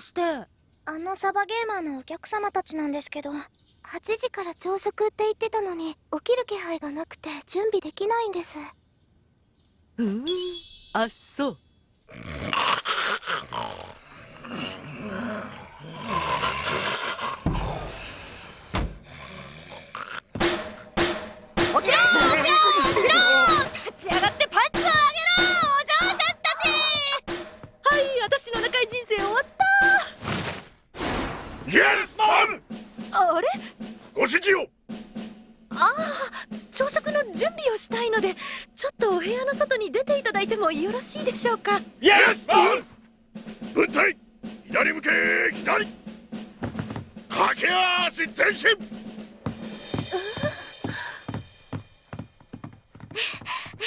かして。あのサバゲーマーのお客様たちなんですけど8時から朝食って言ってたのに起きる気配がなくて準備できないんです。うん。あそう。起きろ起きろ立ち上がってパンツをあげろお嬢ちゃんたちはい私の長い人生終わったイエスマンあれ？ご指示を！ああ朝食の準備をしたいのでちょっとお部屋の外に出ていただいてもよろしいでしょうか？イエスマン軍隊左向け左！駆け足前進！う